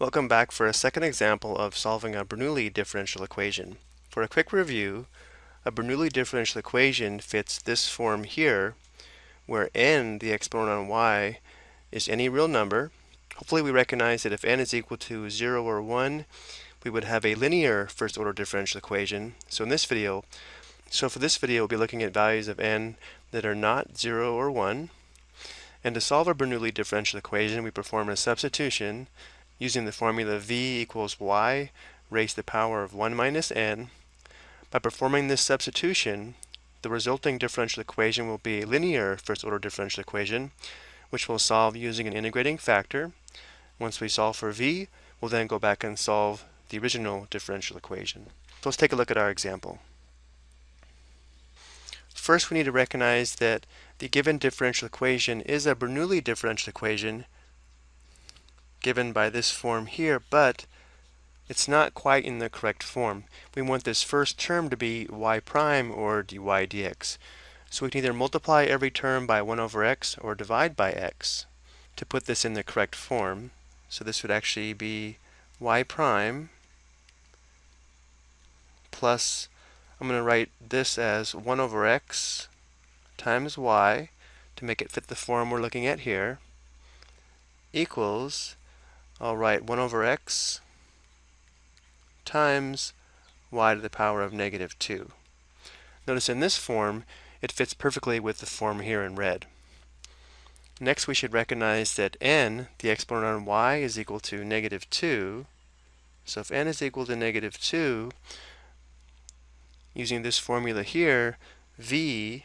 Welcome back for a second example of solving a Bernoulli differential equation. For a quick review, a Bernoulli differential equation fits this form here, where n, the exponent on y, is any real number. Hopefully we recognize that if n is equal to 0 or 1, we would have a linear first order differential equation. So in this video, so for this video we'll be looking at values of n that are not 0 or 1. And to solve our Bernoulli differential equation, we perform a substitution using the formula v equals y raised to the power of 1 minus n. By performing this substitution, the resulting differential equation will be a linear first order differential equation, which we'll solve using an integrating factor. Once we solve for v, we'll then go back and solve the original differential equation. So let's take a look at our example. First, we need to recognize that the given differential equation is a Bernoulli differential equation given by this form here, but it's not quite in the correct form. We want this first term to be y prime or dy dx. So we can either multiply every term by 1 over x or divide by x to put this in the correct form. So this would actually be y prime plus, I'm going to write this as 1 over x times y to make it fit the form we're looking at here equals I'll write 1 over x times y to the power of negative 2. Notice in this form, it fits perfectly with the form here in red. Next, we should recognize that n, the exponent on y, is equal to negative 2. So if n is equal to negative 2, using this formula here, v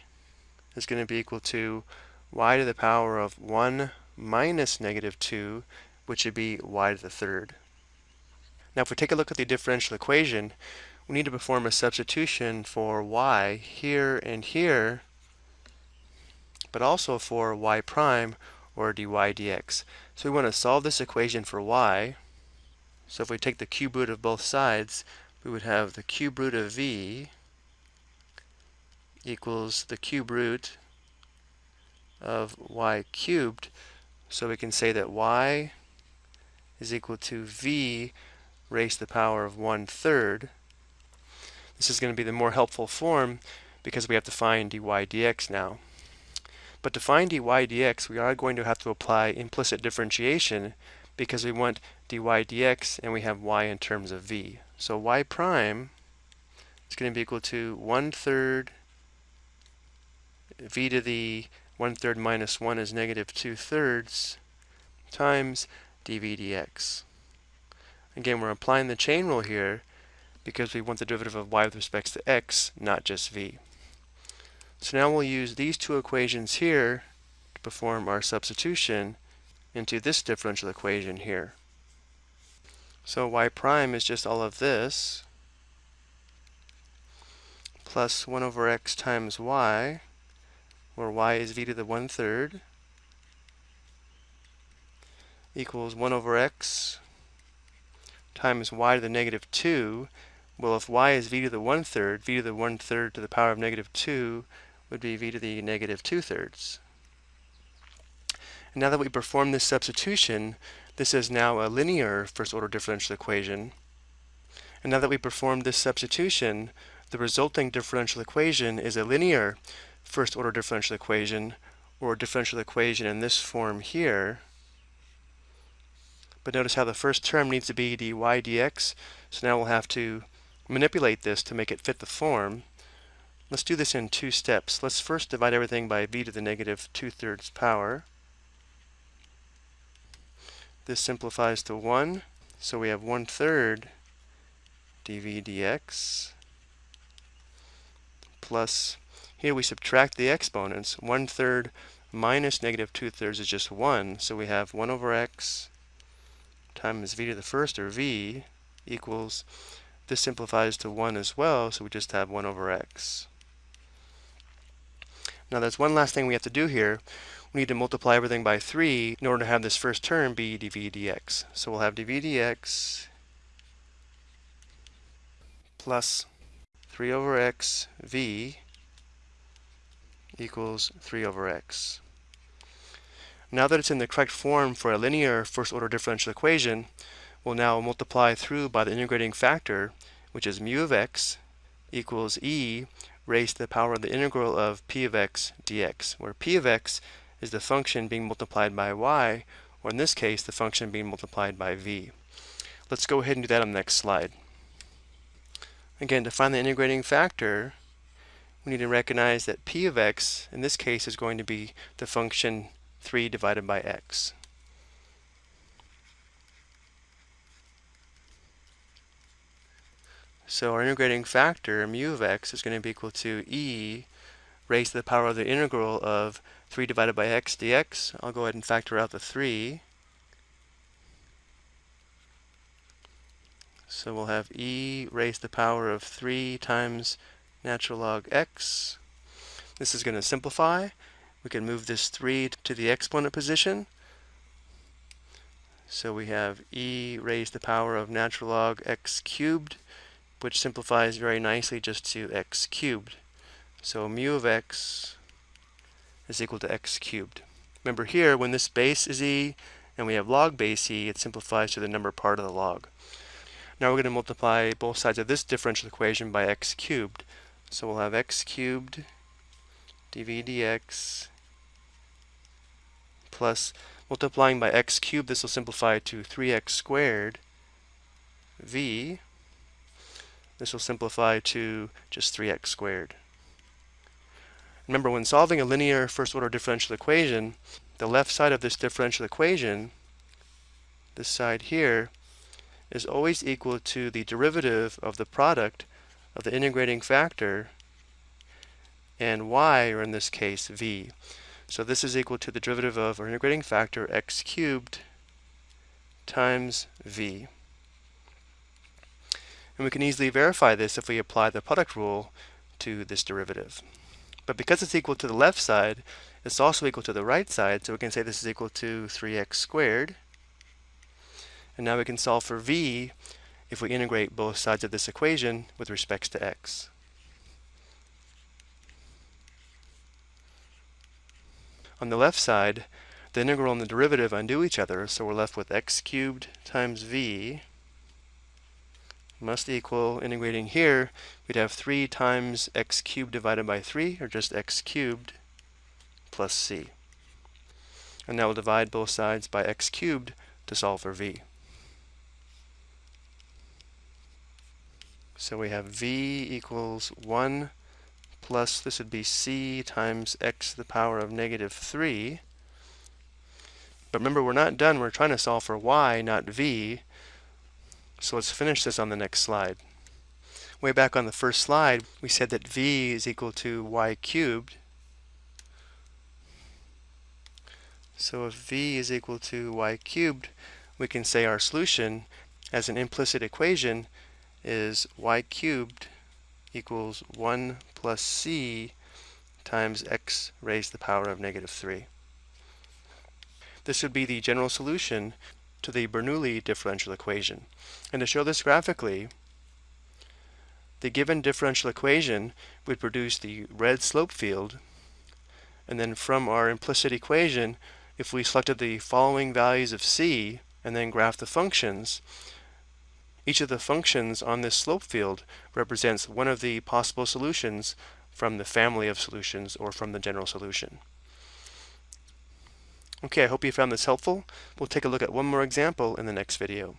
is going to be equal to y to the power of 1 minus negative 2 which would be y to the third. Now if we take a look at the differential equation, we need to perform a substitution for y here and here, but also for y prime or dy dx. So we want to solve this equation for y. So if we take the cube root of both sides, we would have the cube root of v equals the cube root of y cubed. So we can say that y is equal to v raised to the power of one third. This is going to be the more helpful form because we have to find dy dx now. But to find dy dx, we are going to have to apply implicit differentiation because we want dy dx and we have y in terms of v. So y prime is going to be equal to one third v to the one third minus one is negative two thirds times dv dx. Again, we're applying the chain rule here because we want the derivative of y with respect to x, not just v. So now we'll use these two equations here to perform our substitution into this differential equation here. So y prime is just all of this plus 1 over x times y, where y is v to the 1 third, equals 1 over x times y to the negative 2. Well, if y is v to the 1 third, v to the 1 third to the power of negative 2 would be v to the negative 2 thirds. And now that we perform this substitution, this is now a linear first order differential equation. And now that we performed this substitution, the resulting differential equation is a linear first order differential equation, or differential equation in this form here. But notice how the first term needs to be dy dx. So now we'll have to manipulate this to make it fit the form. Let's do this in two steps. Let's first divide everything by v to the negative 2 thirds power. This simplifies to 1. So we have 1 third dv dx plus, here we subtract the exponents. 1 third minus negative 2 thirds is just 1. So we have 1 over x times v to the first, or v, equals, this simplifies to 1 as well, so we just have 1 over x. Now there's one last thing we have to do here. We need to multiply everything by 3 in order to have this first term be dv dx. So we'll have dv dx plus 3 over x v equals 3 over x. Now that it's in the correct form for a linear first order differential equation, we'll now multiply through by the integrating factor, which is mu of x equals e raised to the power of the integral of p of x dx, where p of x is the function being multiplied by y, or in this case, the function being multiplied by v. Let's go ahead and do that on the next slide. Again, to find the integrating factor, we need to recognize that p of x, in this case, is going to be the function 3 divided by x. So our integrating factor, mu of x, is going to be equal to e raised to the power of the integral of 3 divided by x dx. I'll go ahead and factor out the 3. So we'll have e raised to the power of 3 times natural log x. This is going to simplify. We can move this 3 to the exponent position. So we have e raised to the power of natural log x cubed, which simplifies very nicely just to x cubed. So mu of x is equal to x cubed. Remember here, when this base is e and we have log base e, it simplifies to the number part of the log. Now we're going to multiply both sides of this differential equation by x cubed. So we'll have x cubed dv dx plus multiplying by x cubed, this will simplify to 3x squared v. This will simplify to just 3x squared. Remember, when solving a linear first-order differential equation, the left side of this differential equation, this side here, is always equal to the derivative of the product of the integrating factor and y, or in this case, v. So this is equal to the derivative of our integrating factor x cubed times v. And we can easily verify this if we apply the product rule to this derivative. But because it's equal to the left side, it's also equal to the right side, so we can say this is equal to 3x squared. And now we can solve for v if we integrate both sides of this equation with respects to x. On the left side, the integral and the derivative undo each other, so we're left with x cubed times v must equal, integrating here, we'd have 3 times x cubed divided by 3, or just x cubed, plus c. And now we'll divide both sides by x cubed to solve for v. So we have v equals 1 plus, this would be c times x to the power of negative 3. But remember, we're not done. We're trying to solve for y, not v. So let's finish this on the next slide. Way back on the first slide, we said that v is equal to y cubed. So if v is equal to y cubed, we can say our solution as an implicit equation is y cubed equals 1 plus c times x raised to the power of negative 3. This would be the general solution to the Bernoulli differential equation. And to show this graphically, the given differential equation would produce the red slope field, and then from our implicit equation, if we selected the following values of c and then graph the functions, each of the functions on this slope field represents one of the possible solutions from the family of solutions or from the general solution. Okay, I hope you found this helpful. We'll take a look at one more example in the next video.